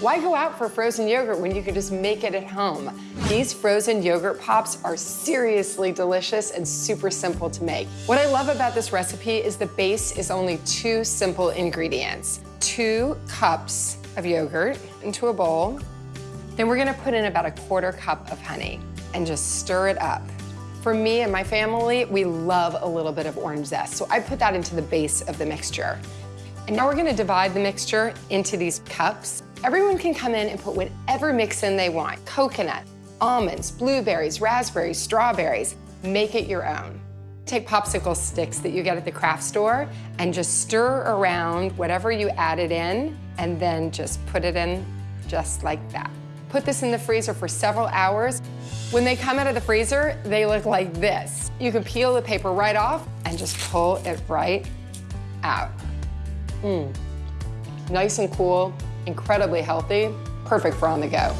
Why go out for frozen yogurt when you can just make it at home? These frozen yogurt pops are seriously delicious and super simple to make. What I love about this recipe is the base is only two simple ingredients. Two cups of yogurt into a bowl. Then we're gonna put in about a quarter cup of honey and just stir it up. For me and my family, we love a little bit of orange zest, so I put that into the base of the mixture. And now we're gonna divide the mixture into these cups. Everyone can come in and put whatever mix in they want. Coconut, almonds, blueberries, raspberries, strawberries. Make it your own. Take popsicle sticks that you get at the craft store and just stir around whatever you added in and then just put it in just like that. Put this in the freezer for several hours. When they come out of the freezer, they look like this. You can peel the paper right off and just pull it right out. Mmm. Nice and cool, incredibly healthy, perfect for on the go.